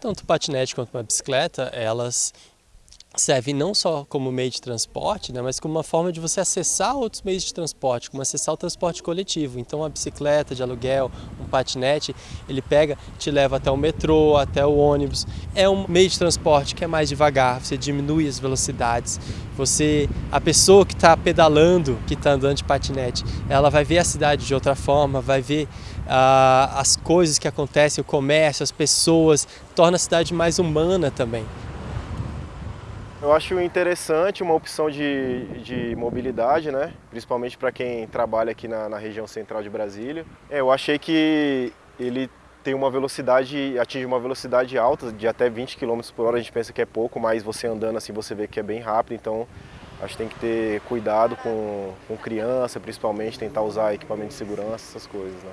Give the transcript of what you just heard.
Tanto o patinete quanto a bicicleta, elas servem não só como meio de transporte, né, mas como uma forma de você acessar outros meios de transporte, como acessar o transporte coletivo. Então a bicicleta de aluguel, um patinete, ele pega, te leva até o metrô, até o ônibus. É um meio de transporte que é mais devagar, você diminui as velocidades. Você, a pessoa que está pedalando, que está andando de patinete, ela vai ver a cidade de outra forma, vai ver uh, as coisas que acontecem, o comércio, as pessoas, torna a cidade mais humana também. Eu acho interessante uma opção de, de mobilidade, né? principalmente para quem trabalha aqui na, na, região central de Brasília. É, eu achei que ele tem uma velocidade, atinge uma velocidade alta, de até 20 km por hora, a gente pensa que é pouco, mas você andando assim você vê que é bem rápido, então acho que tem que ter cuidado com, com criança, principalmente, tentar usar equipamento de segurança, essas coisas. Né?